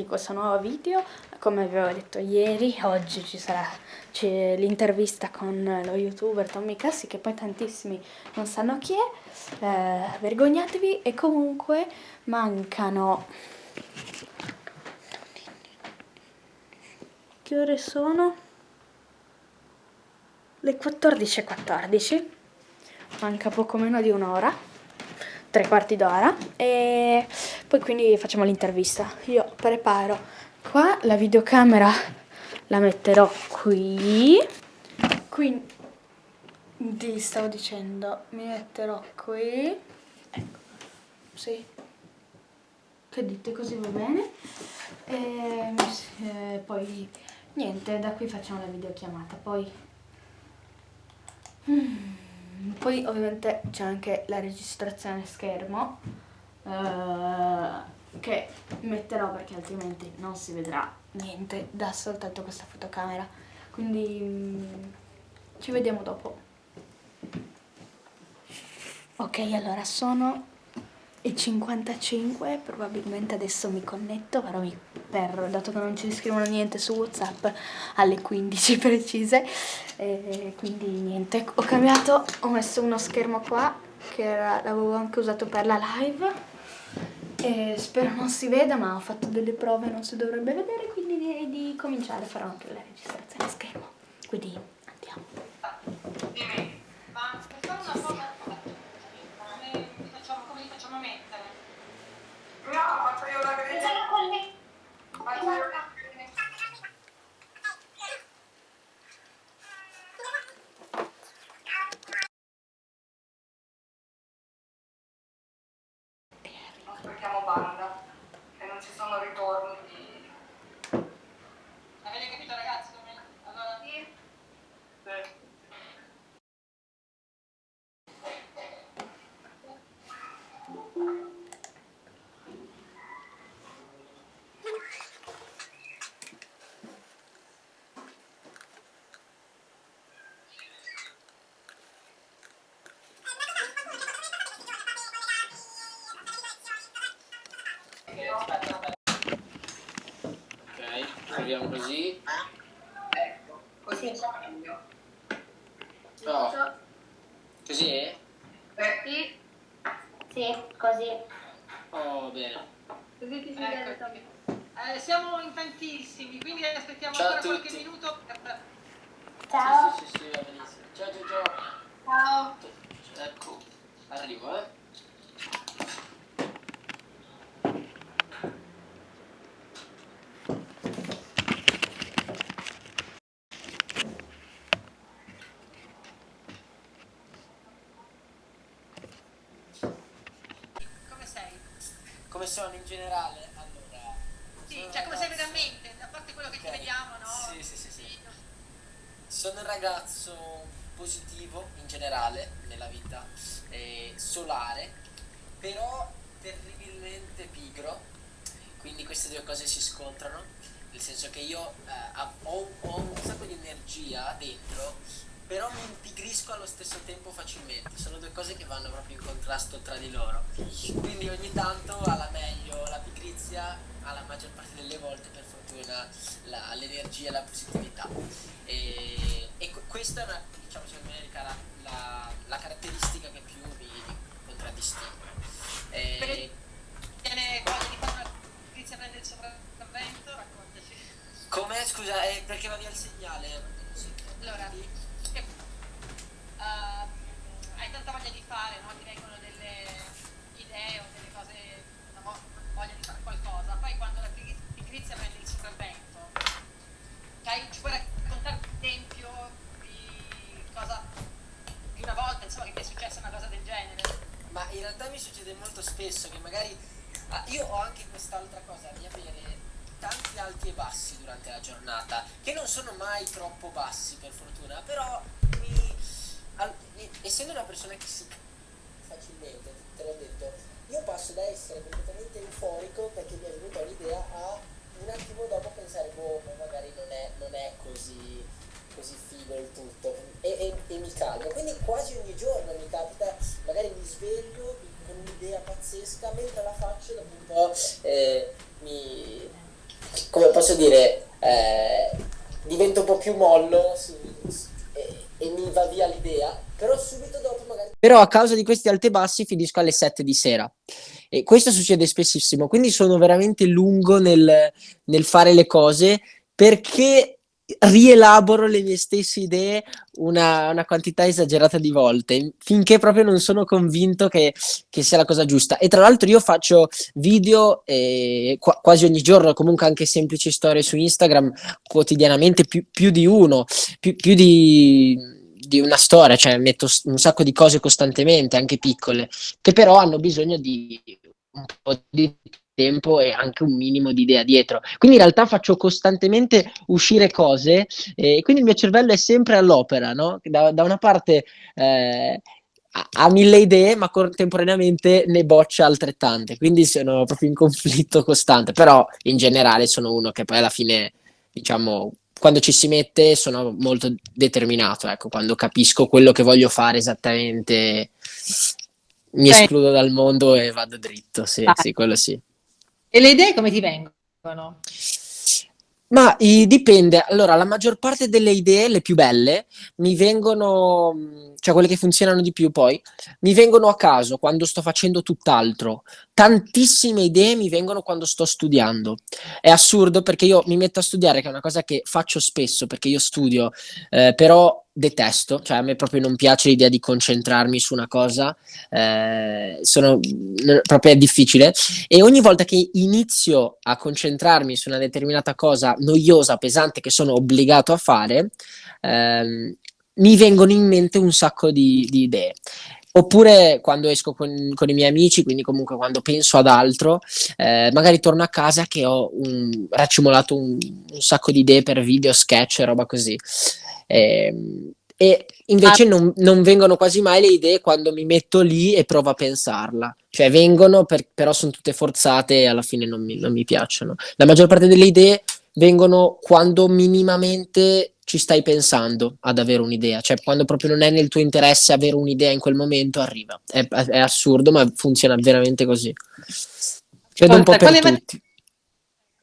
bentornati in questo nuovo video. Come vi avevo detto ieri, oggi ci sarà l'intervista con lo youtuber Tommy Cassi, che poi tantissimi non sanno chi è. Eh, vergognatevi e comunque mancano... Che ore sono? Le 14.14. 14. Manca poco meno di un'ora tre quarti d'ora e poi quindi facciamo l'intervista. Io preparo. Qua la videocamera, la metterò qui, quindi stavo dicendo mi metterò qui, ecco, sì, che dite così va bene. E eh, poi niente, da qui facciamo la videochiamata, poi... Mm. Poi ovviamente c'è anche la registrazione schermo eh, che metterò perché altrimenti non si vedrà niente da soltanto questa fotocamera. Quindi mm, ci vediamo dopo. Ok, allora sono e 55 probabilmente adesso mi connetto però mi, per, dato che non ci scrivono niente su whatsapp alle 15 precise. E quindi niente. Ho cambiato ho messo uno schermo qua che l'avevo anche usato per la live e spero non si veda ma ho fatto delle prove non si dovrebbe vedere quindi direi di cominciare. Farò anche la registrazione a schermo. Quindi andiamo. Dimmi ma per fare una cosa Aspettiamo così. Ecco, così sì. meglio. Oh. Così è? Eh. Sì. Sì, così. Oh, bene. Così ti si vede Tommy. Eh, siamo in tantissimi, quindi aspettiamo ciao ancora qualche minuto. Ciao. Sì, sì, sì, va benissimo. Ciao, ciao, ciao. Ciao. Ecco, arrivo, eh. Sono in generale? Allora, sì, cioè come sei veramente, a parte quello che okay. ti vediamo, no? Sì, sì, sì, sì. Sono un ragazzo positivo in generale nella vita, eh, solare, però terribilmente pigro, quindi queste due cose si scontrano, nel senso che io eh, ho, ho un sacco di energia dentro, però mi impigrisco allo stesso tempo facilmente, sono due cose che vanno proprio in contrasto tra di loro, quindi ogni tanto alla meglio la pigrizia, alla maggior parte delle volte per fortuna l'energia e la positività e, e questa è una, diciamo secondo me la, la, la caratteristica che più mi, contraddistingue. E, di fare una pigrizia prende il sopravvento? Raccontaci. Come? Scusa, eh, perché va via il segnale? Allora, uh, hai tanta voglia di fare, no? ti vengono delle idee o delle cose, una voglia di fare qualcosa, poi quando la pigrizia prende il sopravvento, cioè, ci puoi raccontare un esempio di cosa, di una volta insomma, che ti è successa una cosa del genere? Ma in realtà mi succede molto spesso che magari, ah, io ho anche quest'altra cosa di avere tanti alti e bassi durante la giornata, che non sono mai troppo bassi per fortuna, però essendo una persona che si facilmente, te l'ho detto, io passo da essere completamente euforico perché mi è venuta un'idea a un attimo dopo pensare, boh, magari non è, non è così, così figo il tutto e, e, e, mi calmo. Quindi quasi ogni giorno mi capita, magari mi sveglio con un'idea pazzesca, mentre la faccio dopo un po' eh, mi come posso dire, eh, divento un po' più mollo su, su, e, mi va via l'idea, però subito dopo magari... Però a causa di questi alti e bassi finisco alle 7 di sera. E questo succede spessissimo, quindi sono veramente lungo nel, nel fare le cose perché rielaboro le mie stesse idee una, una, quantità esagerata di volte finché proprio non sono convinto che, che sia la cosa giusta. E tra l'altro io faccio video eh, qu- quasi ogni giorno, comunque anche semplici storie su Instagram quotidianamente, più, più di uno, più, più di, di una storia, cioè metto un sacco di cose costantemente, anche piccole, che però hanno bisogno di un po' di tempo e anche un minimo di idea dietro. Quindi in realtà faccio costantemente uscire cose e quindi il mio cervello è sempre all'opera, no? Da, da una parte eh, ha mille idee, ma contemporaneamente ne boccia altrettante, quindi sono proprio in conflitto costante, però in generale sono uno che poi alla fine, diciamo, quando ci si mette sono molto determinato, ecco, quando capisco quello che voglio fare esattamente mi escludo dal mondo e vado dritto, sì, ah. sì, quello sì. E le idee come ti vengono? Ma i, dipende. Allora, la maggior parte delle idee, le più belle, mi vengono, cioè quelle che funzionano di più poi, mi vengono a caso quando sto facendo tutt'altro. Tantissime idee mi vengono quando sto studiando. È assurdo perché io mi metto a studiare, che è una cosa che faccio spesso perché io studio, eh, però detesto, cioè a me proprio non piace l'idea di concentrarmi su una cosa, eh, sono, proprio è difficile e ogni volta che inizio a concentrarmi su una determinata cosa noiosa, pesante che sono obbligato a fare, ehm, mi vengono in mente un sacco di, di idee. Oppure quando esco con, con, i miei amici, quindi comunque quando penso ad altro, eh, magari torno a casa che ho un, raccimolato un, un, sacco di idee per video, sketch e roba così. Eh, e invece ah. non, non, vengono quasi mai le idee quando mi metto lì e provo a pensarla. Cioè vengono, per, però sono tutte forzate e alla fine non mi, non mi piacciono. La maggior parte delle idee vengono quando minimamente ci stai pensando ad avere un'idea, cioè quando proprio non è nel tuo interesse avere un'idea in quel momento arriva. È, è assurdo, ma funziona veramente così. Credo un po' per tutti.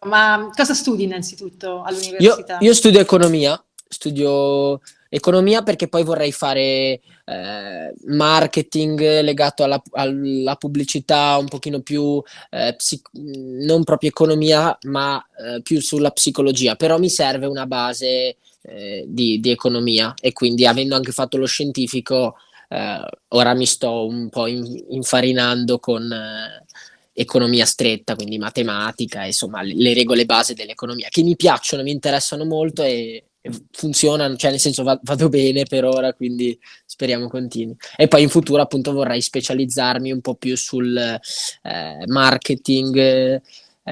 Ma cosa studi innanzitutto all'università? Io, io studio economia, studio economia perché poi vorrei fare eh, marketing legato alla, alla, pubblicità un pochino più eh, non proprio economia ma eh, più sulla psicologia. Però mi serve una base eh, di, di, economia. E quindi avendo anche fatto lo scientifico eh, ora mi sto un po' in, infarinando con eh, economia stretta, quindi matematica, insomma le, le regole base dell'economia che mi piacciono, mi interessano molto e, funzionano, cioè nel senso va, vado bene per ora, quindi speriamo continui. E poi in futuro appunto vorrei specializzarmi un po' più sul eh, marketing, eh,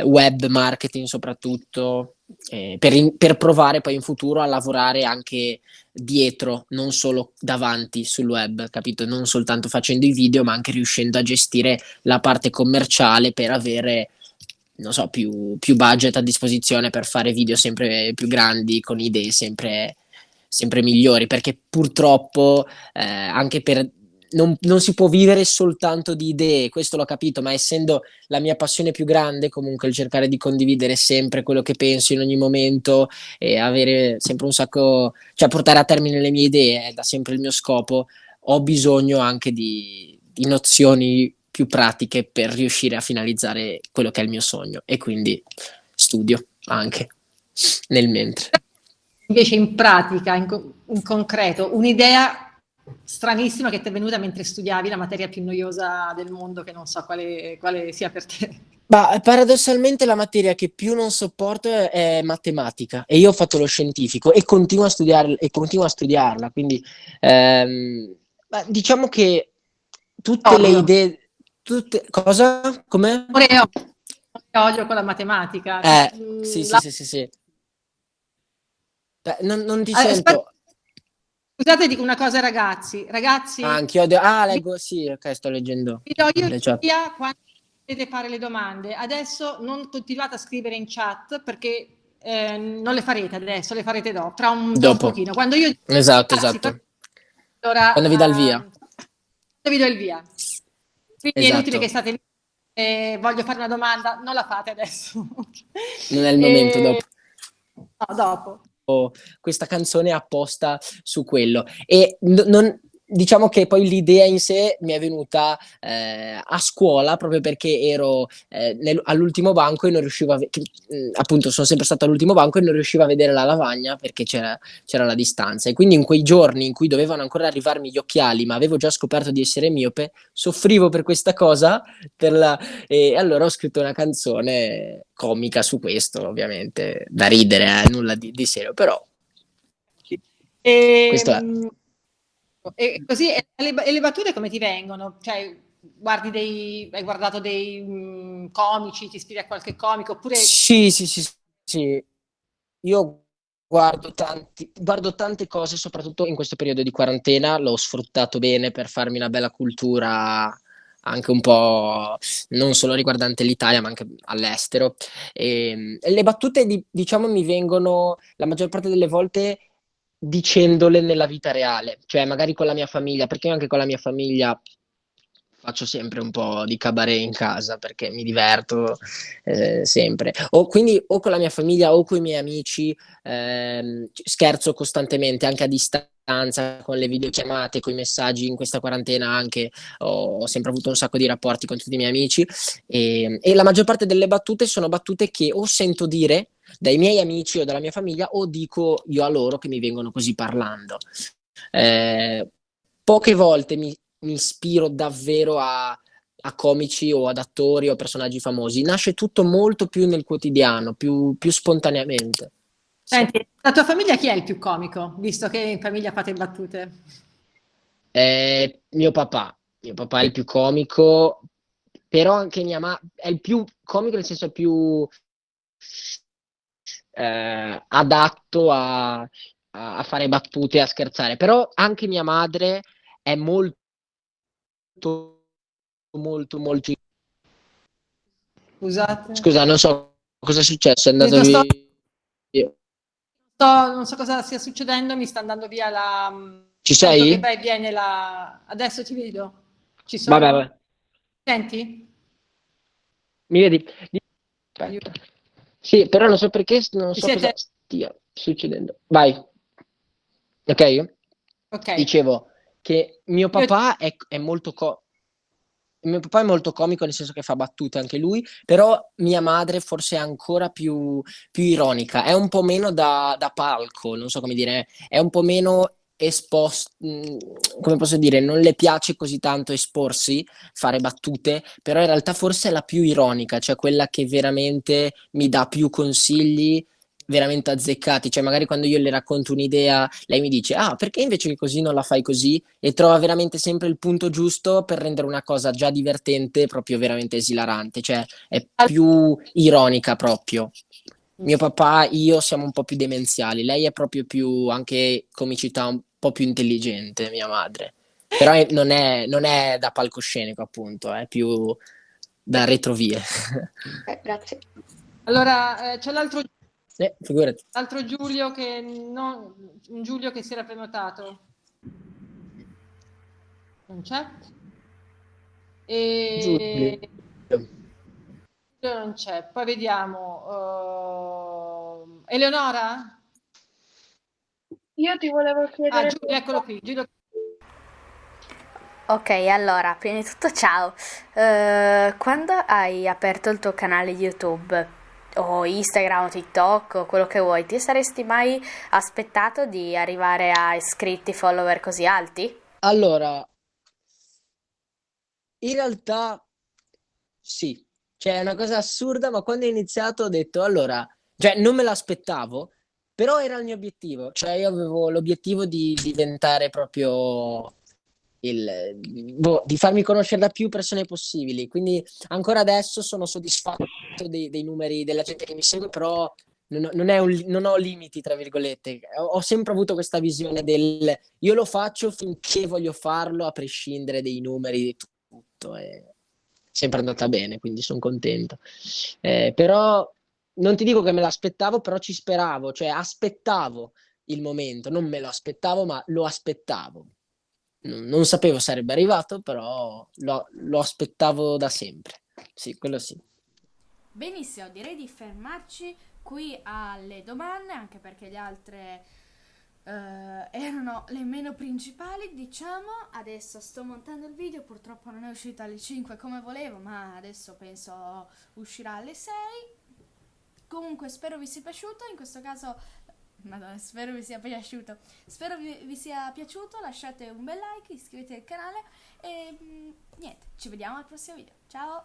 web marketing soprattutto, eh, per, in, per, provare poi in futuro a lavorare anche dietro, non solo davanti sul web, capito? Non soltanto facendo i video, ma anche riuscendo a gestire la parte commerciale per avere non so, più, più, budget a disposizione per fare video sempre più grandi, con idee sempre, sempre migliori, perché purtroppo eh, anche per... Non, non, si può vivere soltanto di idee, questo l'ho capito, ma essendo la mia passione più grande, comunque il cercare di condividere sempre quello che penso in ogni momento e avere sempre un sacco, cioè portare a termine le mie idee è da sempre il mio scopo, ho bisogno anche di, di nozioni più pratiche per riuscire a finalizzare quello che è il mio sogno e quindi studio anche nel mentre. Invece in pratica, in, co- in concreto, un'idea stranissima che ti è venuta mentre studiavi la materia più noiosa del mondo, che non so quale, quale sia per te. Ma paradossalmente la materia che più non sopporto è, matematica e io ho fatto lo scientifico e continuo a, studiar- e continuo a studiarla, quindi ehm, diciamo che tutte oh, le idee tutte... Cosa? Come? Oreo. Odio con la matematica. Eh, mm, sì, la... sì, sì, sì, sì. Beh, non, non ti ah, sento... Scusate, dico una cosa ragazzi. Ragazzi... Ah, anch'io odio... Ah, leggo, sì, ok, sto leggendo. Vi do io via quando potete fare le domande. Adesso non continuate a scrivere in chat perché eh, non le farete adesso, le farete dopo, tra un, dopo. un pochino. Quando io... Esatto, esatto. Allora, quando vi dà il via. Quando vi do il via. Quindi esatto. è inutile che state eh, voglio fare una domanda, non la fate adesso. Non è il momento, Eh, dopo. No, dopo. questa canzone apposta su quello. E non, diciamo che poi l'idea in sé mi è venuta eh, a scuola proprio perché ero eh, all'ultimo banco e non riuscivo a che, mh, appunto sono sempre stato all'ultimo banco e non riuscivo a vedere la lavagna perché c'era, c'era la distanza e quindi in quei giorni in cui dovevano ancora arrivarmi gli occhiali ma avevo già scoperto di essere miope soffrivo per questa cosa per la- e allora ho scritto una canzone comica su questo ovviamente da ridere eh, nulla di, di serio però E, Questo è. Mm, e così, e le, e le battute come ti vengono? Cioè, guardi dei, hai guardato dei mm, comici, ti ispiri a qualche comico, oppure Sì, sì, sì, sì. Io guardo tanti, guardo tante cose, soprattutto in questo periodo di quarantena, l'ho sfruttato bene per farmi una bella cultura anche un po' non solo riguardante l'Italia, ma anche all'estero. E, e le battute, di- diciamo, mi vengono la maggior parte delle volte dicendole nella vita reale, cioè magari con la mia famiglia, perché anche con la mia famiglia faccio sempre un po' di cabaret in casa perché mi diverto eh, sempre. O quindi o con la mia famiglia o con i miei amici ehm, scherzo costantemente anche a distanza con le videochiamate, con i messaggi in questa quarantena anche ho, ho sempre avuto un sacco di rapporti con tutti i miei amici e, e la maggior parte delle battute sono battute che o sento dire dai miei amici o dalla mia famiglia o dico io a loro che mi vengono così parlando. Eh, poche volte mi, mi ispiro davvero a, a comici o ad attori o personaggi famosi. Nasce tutto molto più nel quotidiano, più, più spontaneamente. Sì. Senti, la tua famiglia chi è il più comico, visto che in famiglia fate battute? Eh, mio papà, mio papà è il più comico, però anche mia mamma è il più comico nel senso più eh, adatto a, a- fare battute, a scherzare. Però anche mia madre è molto, molto, molto... Scusate. Scusa, non so cosa è successo, è andato sto- via. So- non so cosa stia succedendo, mi sta andando via la... Ci sento sei? vai viene la... Adesso ti vedo. Ci sono? Vabbè, vabbè. Senti? Mi vedi? Di- Aspetta. Sì, però non so perché, non so siete? cosa stia succedendo. Vai. Ok? Ok. Dicevo che mio papà è, è molto co- mio papà è molto comico nel senso che fa battute anche lui, però mia madre forse è ancora più, più ironica, è un po' meno da, da palco, non so come dire, è un po' meno esposto, come posso dire, non le piace così tanto esporsi, fare battute, però in realtà forse è la più ironica, cioè quella che veramente mi dà più consigli veramente azzeccati, cioè magari quando io le racconto un'idea, lei mi dice "Ah, perché invece che così non la fai così?" e trova veramente sempre il punto giusto per rendere una cosa già divertente proprio veramente esilarante, cioè è più ironica proprio. Mio papà, io siamo un po' più demenziali, lei è proprio più anche comicità po' più intelligente, mia madre. Però non è, non è da palcoscenico, appunto, è più da retrovie. Eh, grazie. Allora, eh, c'è l'altro Eh, figurati. l'altro Giulio che non... un Giulio che si era prenotato. Non c'è? E... Giulio. Giulio non c'è. Poi vediamo. eh, Eleonora? Io ti volevo Ah, chiedere... Giulio, eccolo qui. Giulio. Ok, allora, prima di tutto ciao. Eh, quando hai aperto il tuo canale YouTube o Instagram o TikTok o quello che vuoi, ti saresti mai aspettato di arrivare a iscritti, follower così alti? Allora, in realtà sì, cioè è una cosa assurda, ma quando ho iniziato ho detto, allora, cioè non me l'aspettavo, però era il mio obiettivo, cioè io avevo l'obiettivo di diventare proprio il, boh, di farmi conoscere da più persone possibili, quindi ancora adesso sono soddisfatto dei, dei numeri della gente che mi segue, però non, non un non ho limiti, tra virgolette. Ho, ho sempre avuto questa visione del io lo faccio finché voglio farlo, a prescindere dei numeri di tutto. È sempre andata bene, quindi sono contento. Eh, però non ti dico che me l'aspettavo, però ci speravo, cioè aspettavo il momento, non me lo aspettavo, ma lo aspettavo. Non, non sapevo sarebbe arrivato, però lo, lo aspettavo da sempre. Sì, quello sì. Benissimo, direi di fermarci qui alle domande, anche perché le altre eh, erano le meno principali, diciamo. Adesso sto montando il video, purtroppo non è uscito alle 5 come volevo, ma adesso penso uscirà alle 6. Comunque spero vi sia piaciuto, in questo caso Madonna, spero vi sia piaciuto. Spero vi, vi sia piaciuto, lasciate un bel like, iscrivetevi al canale e mm, niente, ci vediamo al prossimo video. Ciao!